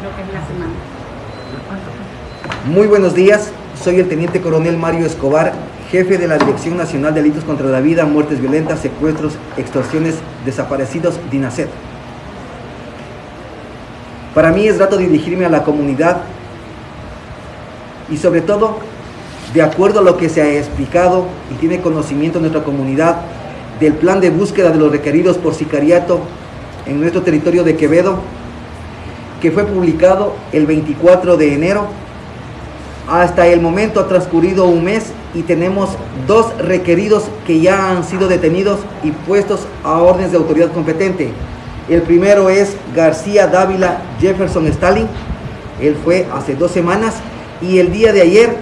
que es la semana. Muy buenos días, soy el Teniente Coronel Mario Escobar, jefe de la Dirección Nacional de Delitos contra la Vida, Muertes Violentas, Secuestros, Extorsiones, Desaparecidos, DINASED. Para mí es grato dirigirme a la comunidad y sobre todo, de acuerdo a lo que se ha explicado y tiene conocimiento nuestra comunidad del plan de búsqueda de los requeridos por sicariato en nuestro territorio de Quevedo, que fue publicado el 24 de enero. Hasta el momento ha transcurrido un mes y tenemos dos requeridos que ya han sido detenidos y puestos a órdenes de autoridad competente. El primero es García Dávila Jefferson Stalin. Él fue hace dos semanas. Y el día de ayer,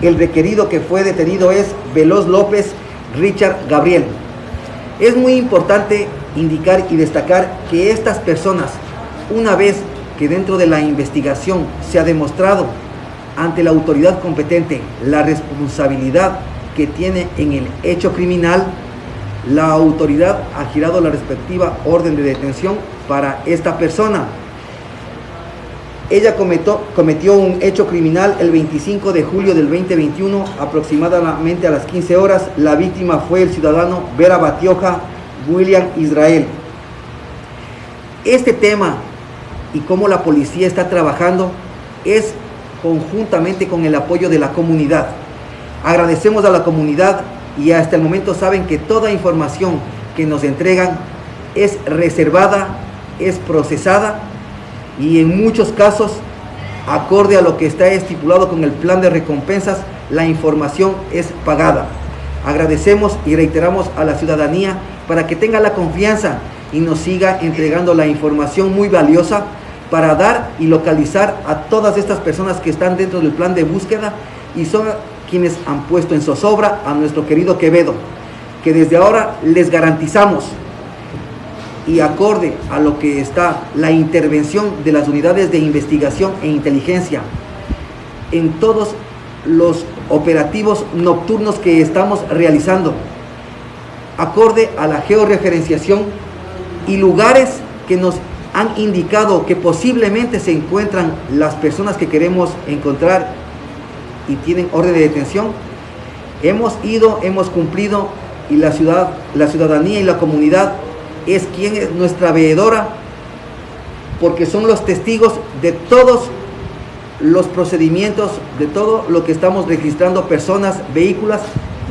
el requerido que fue detenido es Veloz López Richard Gabriel. Es muy importante indicar y destacar que estas personas, una vez que dentro de la investigación se ha demostrado ante la autoridad competente la responsabilidad que tiene en el hecho criminal, la autoridad ha girado la respectiva orden de detención para esta persona. Ella cometió, cometió, un hecho criminal el 25 de julio del 2021, aproximadamente a las 15 horas. La víctima fue el ciudadano Vera Batioja William Israel. Este tema y cómo la policía está trabajando es conjuntamente con el apoyo de la comunidad. Agradecemos a la comunidad y hasta el momento saben que toda información que nos entregan es reservada, es procesada y en muchos casos, acorde a lo que está estipulado con el plan de recompensas, la información es pagada. Agradecemos y reiteramos a la ciudadanía para que tenga la confianza y nos siga entregando la información muy valiosa para dar y localizar a todas estas personas que están dentro del plan de búsqueda y son quienes han puesto en zozobra a nuestro querido Quevedo, que desde ahora les garantizamos y acorde a lo que está la intervención de las unidades de investigación e inteligencia en todos los operativos nocturnos que estamos realizando, acorde a la georreferenciación y lugares que nos han indicado que posiblemente se encuentran las personas que queremos encontrar y tienen orden de detención, hemos ido, hemos cumplido y la ciudad, la ciudadanía y la comunidad es quien es nuestra veedora porque son los testigos de todos los procedimientos, de todo lo que estamos registrando personas, vehículos,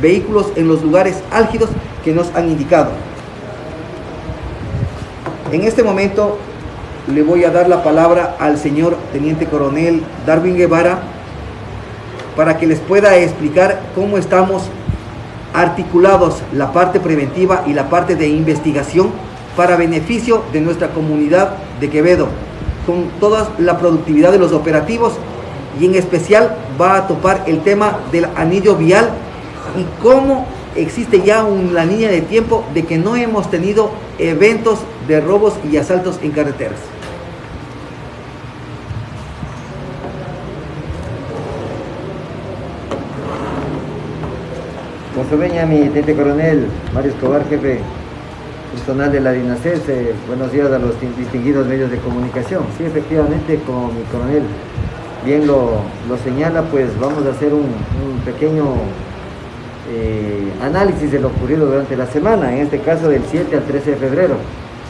vehículos en los lugares álgidos que nos han indicado. En este momento le voy a dar la palabra al señor Teniente Coronel Darwin Guevara para que les pueda explicar cómo estamos articulados la parte preventiva y la parte de investigación para beneficio de nuestra comunidad de Quevedo, con toda la productividad de los operativos y en especial va a topar el tema del anillo vial y cómo existe ya una línea de tiempo de que no hemos tenido eventos de robos y asaltos en carreteras. Veña, mi teniente coronel Mario Escobar, jefe personal de la DINACES, buenos días a los distinguidos medios de comunicación. Sí, efectivamente, como mi coronel bien lo, señala, pues vamos a hacer un, pequeño eh, análisis de lo ocurrido durante la semana, en este caso del 7 al 13 de febrero.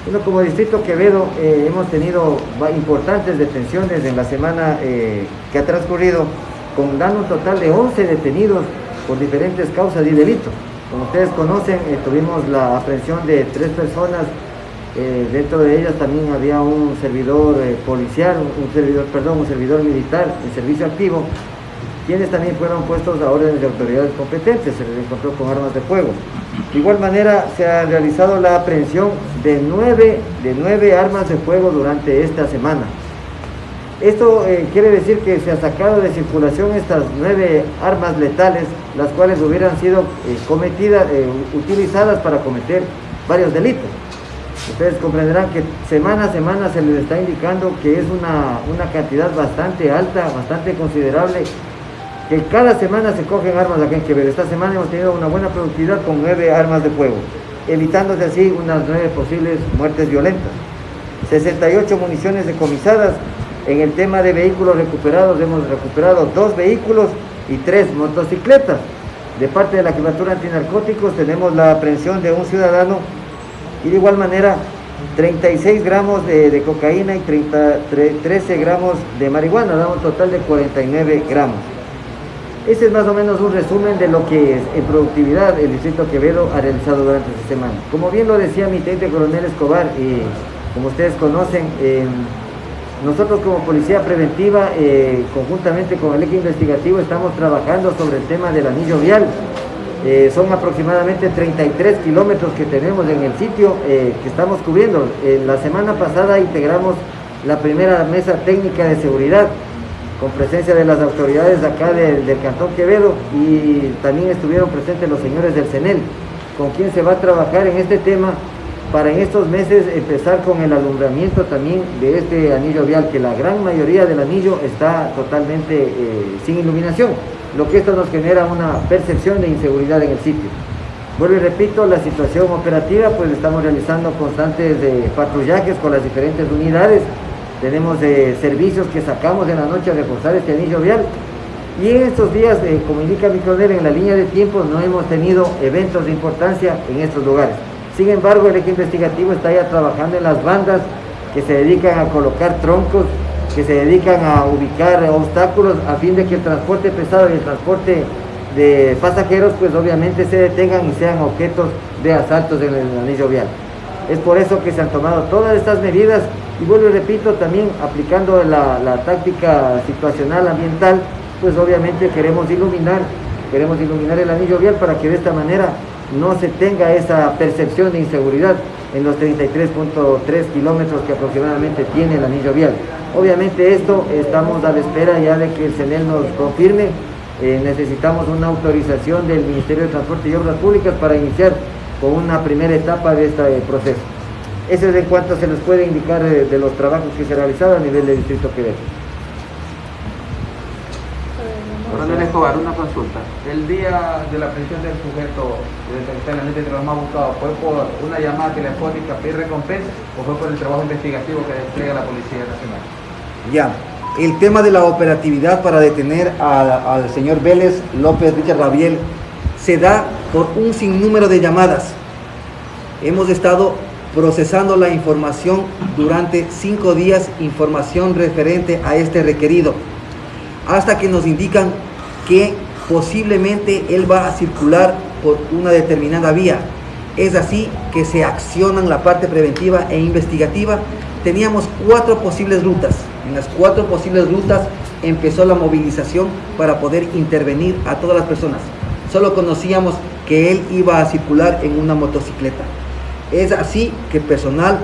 Bueno, como Distrito Quevedo eh, hemos tenido importantes detenciones en la semana eh, que ha transcurrido, con dando un total de 11 detenidos por diferentes causas y delitos. Como ustedes conocen, tuvimos la aprehensión de tres personas, dentro de ellas también había un servidor policial, un, servidor, perdón, un servidor militar en servicio activo, quienes también fueron puestos a órdenes de autoridades competentes, se les encontró con armas de fuego. De igual manera, se ha realizado la aprehensión de nueve, de nueve armas de fuego durante esta semana. Esto eh, quiere decir que se ha sacado de circulación estas nueve armas letales, las cuales hubieran sido eh, cometidas, eh, utilizadas para cometer varios delitos. Ustedes comprenderán que semana a semana se les está indicando que es una, una cantidad bastante alta, bastante considerable, que cada semana se cogen armas en Quevedo. Esta semana hemos tenido una buena productividad con nueve armas de fuego, evitándose así unas nueve posibles muertes violentas. 68 municiones decomisadas En el tema de vehículos recuperados, hemos recuperado dos vehículos y tres motocicletas. De parte de la Jefatura Antinarcóticos tenemos la aprehensión de un ciudadano y de igual manera 36 gramos de, cocaína y 13 gramos de marihuana, da un total de 49 gramos. Ese es más o menos un resumen de lo que es en productividad el Distrito Quevedo ha realizado durante esta semana. Como bien lo decía mi teniente coronel Escobar, y como ustedes conocen, nosotros como Policía Preventiva, eh, conjuntamente con el equipo investigativo, estamos trabajando sobre el tema del anillo vial. Eh, son aproximadamente 33 kilómetros que tenemos en el sitio eh, que estamos cubriendo. la semana pasada integramos la primera mesa técnica de seguridad con presencia de las autoridades acá del Cantón Quevedo y también estuvieron presentes los señores del CENEL, con quien se va a trabajar en este tema para en estos meses empezar con el alumbramiento también de este anillo vial, que la gran mayoría del anillo está totalmente eh, sin iluminación, lo que esto nos genera una percepción de inseguridad en el sitio. Vuelvo y repito, la situación operativa, pues estamos realizando constantes eh, patrullajes con las diferentes unidades, tenemos eh, servicios que sacamos en la noche a reforzar este anillo vial y en estos días, eh, como indica mi coronel, en la línea de tiempo no hemos tenido eventos de importancia en estos lugares. Sin embargo, el equipo investigativo está ya trabajando en las bandas que se dedican a colocar troncos, que se dedican a ubicar obstáculos a fin de que el transporte pesado y el transporte de pasajeros pues obviamente se detengan y sean objetos de asaltos en el anillo vial. Es por eso que se han tomado todas estas medidas y vuelvo y repito, también aplicando la, táctica situacional ambiental, pues obviamente queremos iluminar, queremos iluminar el anillo vial para que de esta manera no se tenga esa percepción de inseguridad en los 33.3 kilómetros que aproximadamente tiene el anillo vial. Obviamente esto estamos a la espera ya de que el CENEL nos confirme, eh, necesitamos una autorización del Ministerio de Transporte y Obras Públicas para iniciar con una primera etapa de este proceso. Ese es en cuanto se les puede indicar de, los trabajos que se realizaron a nivel del Distrito Quevedo. Coronel Escobar, una consulta. El día de la prisión del sujeto de los más buscados, ¿fue por una llamada telefónica pedir recompensa o fue por el trabajo investigativo que despliega la Policía Nacional? Ya, el tema de la operatividad para detener al señor Vélez López Richard Rabiel se da por un sinnúmero de llamadas. Hemos estado procesando la información durante cinco días, información referente a este requerido, hasta que nos indican que posiblemente él va a circular por una determinada vía. Es así que se accionan la parte preventiva e investigativa. Teníamos cuatro posibles rutas. En las cuatro posibles rutas empezó la movilización para poder intervenir a todas las personas. Solo conocíamos que él iba a circular en una motocicleta. Es así que personal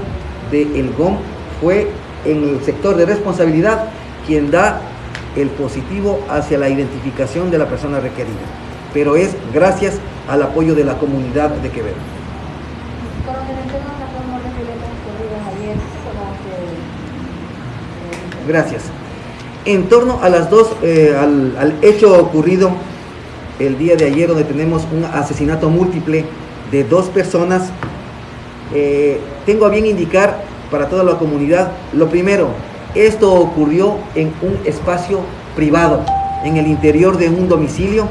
de El GOM fue en el sector de responsabilidad quien da el positivo hacia la identificación de la persona requerida. Pero es gracias al apoyo de la comunidad de Quevedo. Gracias. En torno a las dos, eh, al, al hecho ocurrido el día de ayer, donde tenemos un asesinato múltiple de dos personas eh, tengo a bien indicar para toda la comunidad, lo primero, esto ocurrió en un espacio privado, en el interior de un domicilio.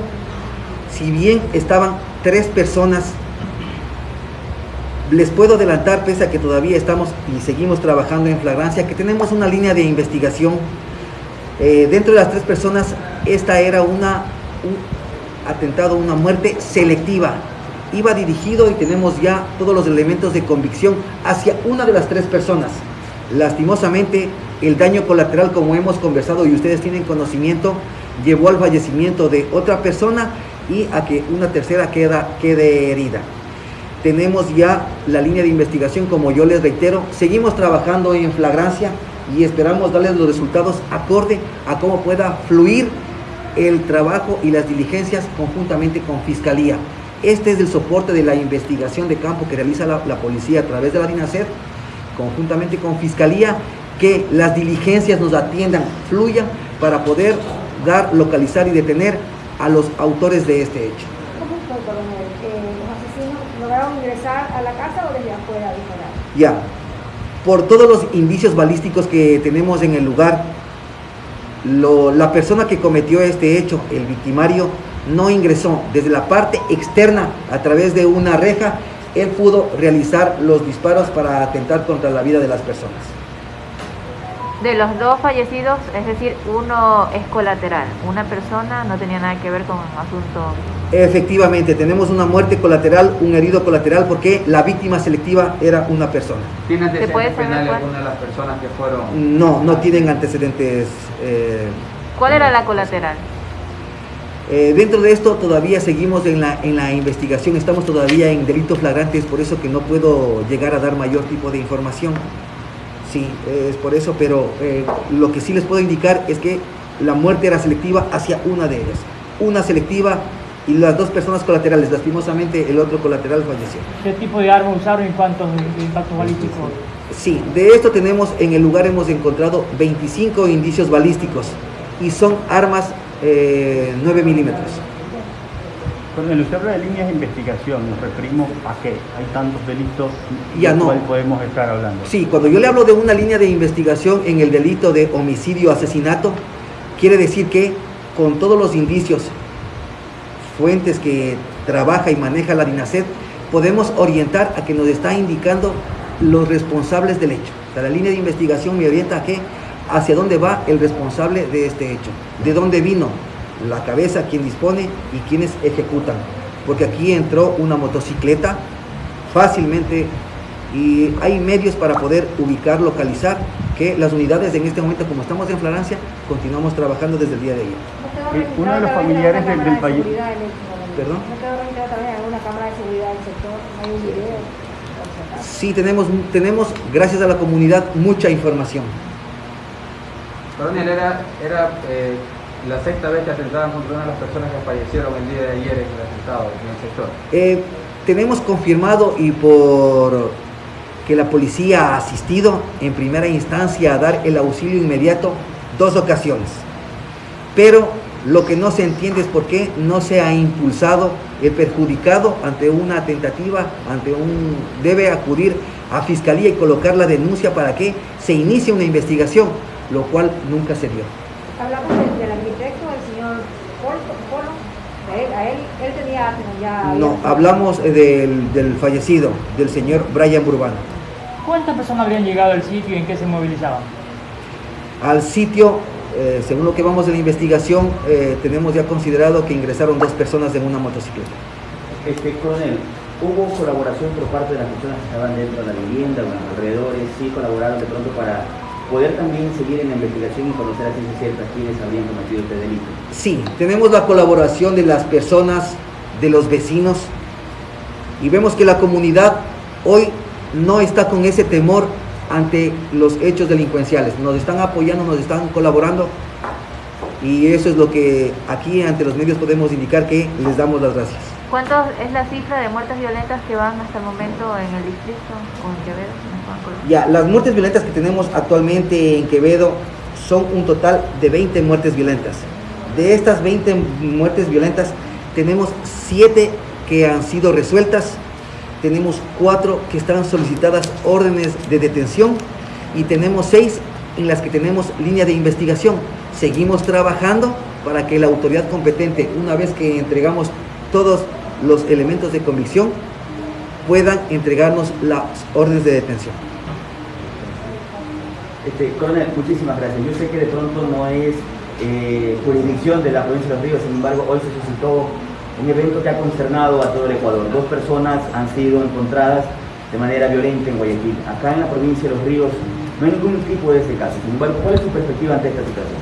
Si bien estaban tres personas, les puedo adelantar, pese a que todavía estamos y seguimos trabajando en flagrancia, que tenemos una línea de investigación. Eh, dentro de las tres personas, esta era una, un atentado, una muerte selectiva, iba dirigido y tenemos ya todos los elementos de convicción hacia una de las tres personas. Lastimosamente, el daño colateral, como hemos conversado y ustedes tienen conocimiento, llevó al fallecimiento de otra persona y a que una tercera queda, quede herida. Tenemos ya la línea de investigación, como yo les reitero, seguimos trabajando en flagrancia y esperamos darles los resultados acorde a cómo pueda fluir el trabajo y las diligencias conjuntamente con Fiscalía. Este es el soporte de la investigación de campo que realiza la, policía a través de la DINASER, conjuntamente con Fiscalía, que las diligencias nos atiendan, fluyan para poder dar, localizar y detener a los autores de este hecho. ¿Cómo fue, coronel? Eh, ¿Los asesinos lograron ingresar a la casa o desde afuera Ya, por todos los indicios balísticos que tenemos en el lugar, lo- la persona que cometió este hecho, el victimario, no ingresó desde la parte externa a través de una reja, él pudo realizar los disparos para atentar contra la vida de las personas. De los dos fallecidos, es decir, uno es colateral, una persona no tenía nada que ver con el asunto. Efectivamente, tenemos una muerte colateral, un herido colateral, porque la víctima selectiva era una persona. ¿Tiene ¿Se puede antecedentes penales cuál? alguna de las personas que fueron? No, no tienen antecedentes. eh, ¿Cuál era la colateral? Eh, dentro de esto todavía seguimos en la, en la investigación, estamos todavía en delitos flagrantes, por eso que no puedo llegar a dar mayor tipo de información. Sí, es por eso, pero eh, lo que sí les puedo indicar es que la muerte era selectiva hacia una de ellas. Una selectiva y las dos personas colaterales. Lastimosamente el otro colateral falleció. ¿Qué tipo de arma usaron y cuántos impactos balísticos? Sí, de esto tenemos en el lugar hemos encontrado 25 indicios balísticos y son armas eh, 9 milímetros. Coronel, usted habla de líneas de investigación, nos referimos a qué? Hay tantos delitos Ya de no. cuál podemos estar hablando. Sí, cuando yo le hablo de una línea de investigación en el delito de homicidio asesinato, quiere decir que con todos los indicios, fuentes que trabaja y maneja la DINASED, podemos orientar a que nos está indicando los responsables del hecho. O sea, la línea de investigación me orienta a que hacia dónde va el responsable de este hecho, de dónde vino la cabeza, quien dispone y quienes ejecutan. Porque aquí entró una motocicleta fácilmente y hay medios para poder ubicar, localizar que las unidades en este momento, como estamos en Francia, continuamos trabajando desde el día de ayer. ¿No quedó Eh, uno de los familiares del- del momento? ¿Perdón? ¿No quedó registrado también en alguna cámara de seguridad del sector? ¿No hay un video? Sí, tenemos, tenemos, gracias a la comunidad, mucha información. Coronel, era, era eh, la sexta vez que atentaban contra una de las personas que fallecieron el día de ayer en el atentado en el sector. Eh, tenemos confirmado y por que la policía ha asistido en primera instancia a dar el auxilio inmediato dos ocasiones. Pero lo que no se entiende es por qué no se ha impulsado el perjudicado ante una tentativa, ante un debe acudir a fiscalía y colocar la denuncia para que se inicie una investigación, lo cual nunca se dio. Hablamos del, del arquitecto, el señor Polo. Polo. A él, a él, él tenía ya... No, había- hablamos eh, del, del fallecido, del señor Brian Burbano. ¿Cuántas personas habrían llegado al sitio y en qué se movilizaban? Al sitio, eh, según lo que vamos de la investigación, eh, tenemos ya considerado que ingresaron dos personas en una motocicleta. Este, coronel, ¿hubo colaboración por parte de las personas que estaban dentro de la vivienda o en los alrededores? ¿Sí colaboraron de pronto para poder también seguir en la investigación y conocer a ciencia cierta quiénes habrían cometido este delito? Sí, tenemos la colaboración de las personas, de los vecinos, y vemos que la comunidad hoy no está con ese temor ante los hechos delincuenciales. Nos están apoyando, nos están colaborando, y eso es lo que aquí ante los medios podemos indicar que les damos las gracias. ¿Cuántos es la cifra de muertes violentas que van hasta el momento en el distrito o en Quevedo? Ya, las muertes violentas que tenemos actualmente en Quevedo son un total de 20 muertes violentas. De estas 20 muertes violentas, tenemos 7 que han sido resueltas, tenemos 4 que están solicitadas órdenes de detención y tenemos 6 en las que tenemos línea de investigación. Seguimos trabajando para que la autoridad competente, una vez que entregamos todos los elementos de convicción, puedan entregarnos las órdenes de detención. Este, coronel, muchísimas gracias. Yo sé que de pronto no es eh, jurisdicción de la provincia de Los Ríos, sin embargo, hoy se suscitó un evento que ha consternado a todo el Ecuador. Dos personas han sido encontradas de manera violenta en Guayaquil. Acá en la provincia de Los Ríos no hay ningún tipo de ese caso. Sin embargo, ¿cuál es su perspectiva ante esta situación?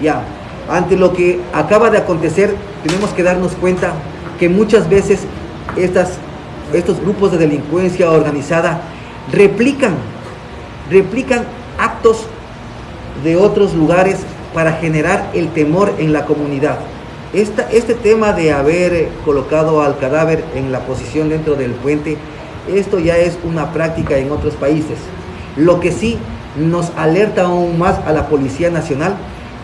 Ya, ante lo que acaba de acontecer, tenemos que darnos cuenta que muchas veces estos grupos de delincuencia organizada replican, replican actos de otros lugares para generar el temor en la comunidad. Este tema de haber eh, colocado al cadáver en la posición dentro del puente, esto ya es una práctica en otros países. Lo que sí nos alerta aún más a la Policía Nacional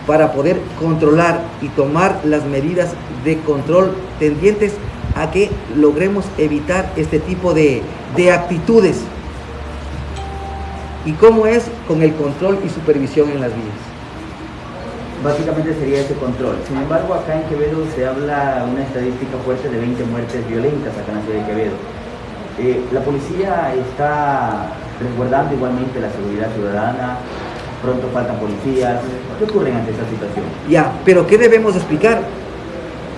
para poder controlar y tomar las medidas de control tendientes a que logremos evitar este tipo de, de actitudes. ¿Y cómo es con el control y supervisión en las vías? básicamente sería ese control. Sin embargo, acá en Quevedo se habla una estadística fuerte de 20 muertes violentas acá en la ciudad de Quevedo. Eh, la policía está resguardando igualmente la seguridad ciudadana, pronto faltan policías. ¿Qué ocurre ante esta situación? Ya, pero ¿qué debemos explicar?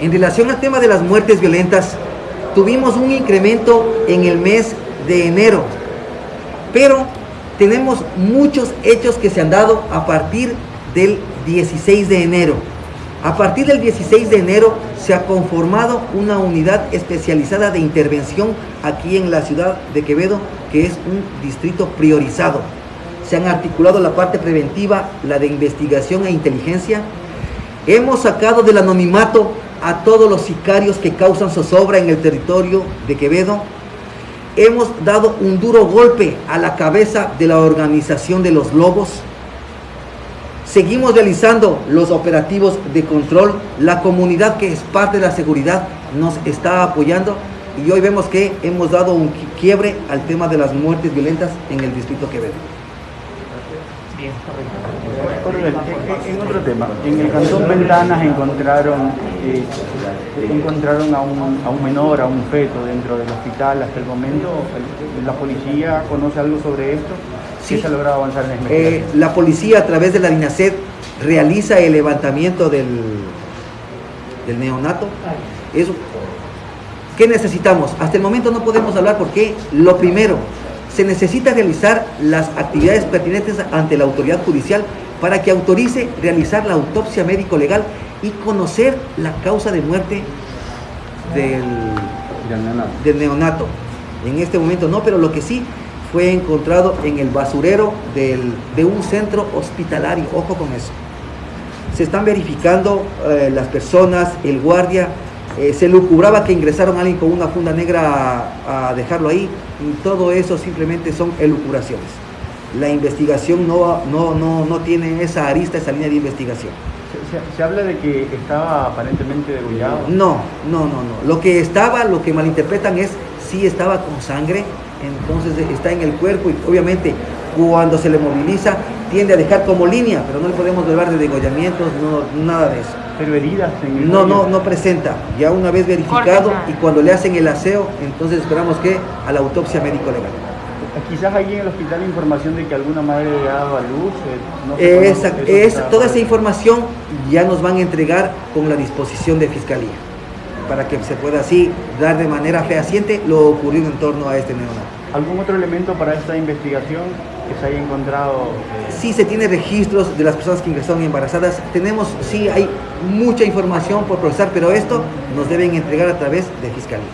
En relación al tema de las muertes violentas, tuvimos un incremento en el mes de enero, pero tenemos muchos hechos que se han dado a partir del 16 de enero. A partir del 16 de enero se ha conformado una unidad especializada de intervención aquí en la ciudad de Quevedo, que es un distrito priorizado. Se han articulado la parte preventiva, la de investigación e inteligencia. Hemos sacado del anonimato a todos los sicarios que causan zozobra en el territorio de Quevedo. Hemos dado un duro golpe a la cabeza de la organización de los lobos. Seguimos realizando los operativos de control. La comunidad que es parte de la seguridad nos está apoyando y hoy vemos que hemos dado un quiebre al tema de las muertes violentas en el distrito Quevedo. Coronel, en, en otro tema, en el cantón Ventanas encontraron, eh, encontraron a un, a un menor, a un feto dentro del hospital hasta el momento. ¿La policía conoce algo sobre esto? Sí. ¿Qué se ha logrado avanzar en la Eh, investigación? la policía a través de la DINASED realiza el levantamiento del, del neonato. Eso, ¿Qué necesitamos? Hasta el momento no podemos hablar porque lo primero, se necesita realizar las actividades pertinentes ante la autoridad judicial para que autorice realizar la autopsia médico-legal y conocer la causa de muerte del, del neonato. En este momento no, pero lo que sí fue encontrado en el basurero del- de un centro hospitalario. Ojo con eso. Se están verificando eh, las personas, el guardia. Eh, se lucubraba que ingresaron a alguien con una funda negra a, a dejarlo ahí. Y todo eso simplemente son elucubraciones. La investigación no, no, no, no tiene esa arista, esa línea de investigación. Se, se- se habla de que estaba aparentemente degollado. No, no, no, no. Lo que estaba, lo que malinterpretan es si estaba con sangre, entonces está en el cuerpo y obviamente cuando se le moviliza tiende a dejar como línea, pero no le podemos hablar de degollamientos, no, nada de eso. Pero heridas en el No, no, no presenta. Ya una vez verificado Corta. y cuando le hacen el aseo, entonces esperamos que a la autopsia médico legal. Quizás ahí en el hospital hay información de que alguna madre le ha dado a luz. eh, no sé Esa, toda esa información ya nos van a entregar con la disposición de fiscalía, para que se pueda así dar de manera fehaciente lo ocurrido en torno a este neonato. ¿Algún otro elemento para esta investigación que se haya encontrado? eh, Sí se tiene registros de las personas que ingresaron embarazadas. Tenemos, sí, hay mucha información por procesar, pero esto nos deben entregar a través de fiscalía.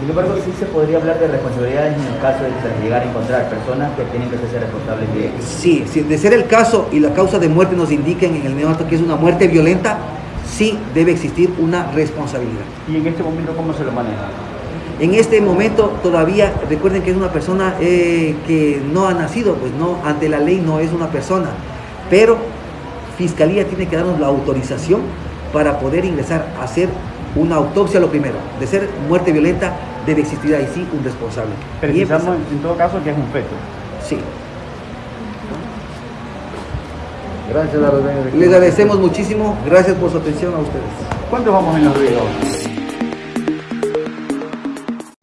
Sin embargo, sí se podría hablar de responsabilidades en el caso de llegara a encontrar personas que tienen que ser responsables de Sí, si de ser el caso y la causa de muerte nos indiquen en el neonato que es una muerte violenta, sí debe existir una responsabilidad. ¿Y en este momento cómo se lo maneja? En este momento todavía, recuerden que es una persona eh, que no ha nacido, pues no, ante la ley no es una persona, pero Fiscalía tiene que darnos la autorización para poder ingresar a hacer una autopsia lo primero. De ser muerte violenta debe existir ahí sí un responsable. Y empezamos. en todo caso que es un feto. Sí. Gracias a los Les agradecemos muchísimo. Gracias por su atención a ustedes. ¿Cuántos vamos en los ruidos?